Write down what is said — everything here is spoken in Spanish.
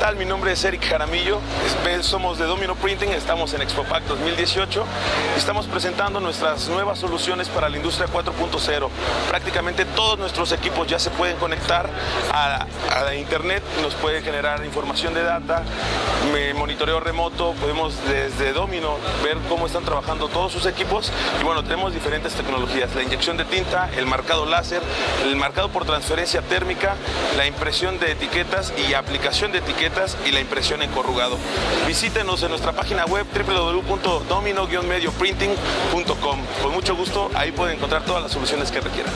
tal? Mi nombre es Eric Jaramillo, somos de Domino Printing, estamos en ExpoPac 2018 y estamos presentando nuestras nuevas soluciones para la industria 4.0. Prácticamente todos nuestros equipos ya se pueden conectar a, a internet, nos puede generar información de data, monitoreo remoto, podemos desde Domino ver cómo están trabajando todos sus equipos y bueno, tenemos diferentes tecnologías, la inyección de tinta, el marcado láser, el marcado por transferencia térmica, la impresión de etiquetas y aplicación de etiquetas y la impresión en corrugado. Visítenos en nuestra página web www.domino-medioprinting.com. Con mucho gusto, ahí pueden encontrar todas las soluciones que requieran.